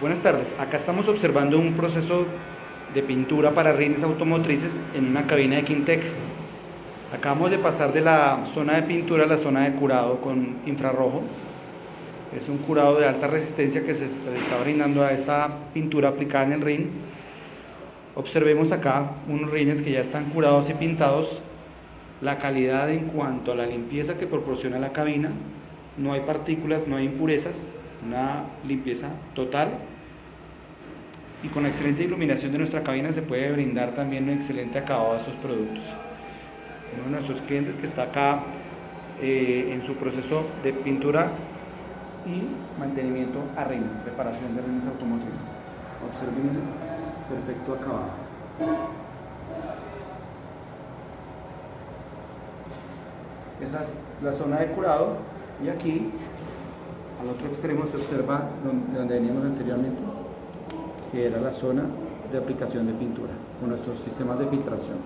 Buenas tardes, acá estamos observando un proceso de pintura para rines automotrices en una cabina de Quintec. Acabamos de pasar de la zona de pintura a la zona de curado con infrarrojo. Es un curado de alta resistencia que se está brindando a esta pintura aplicada en el rin. Observemos acá unos rines que ya están curados y pintados. La calidad en cuanto a la limpieza que proporciona la cabina. No hay partículas, no hay impurezas una limpieza total y con la excelente iluminación de nuestra cabina se puede brindar también un excelente acabado a estos productos. Uno de nuestros clientes que está acá eh, en su proceso de pintura y mantenimiento a rines, preparación de rines automotrices. Observen el perfecto acabado. Esa es la zona de curado y aquí al otro extremo se observa donde, donde veníamos anteriormente, que era la zona de aplicación de pintura con nuestros sistemas de filtración.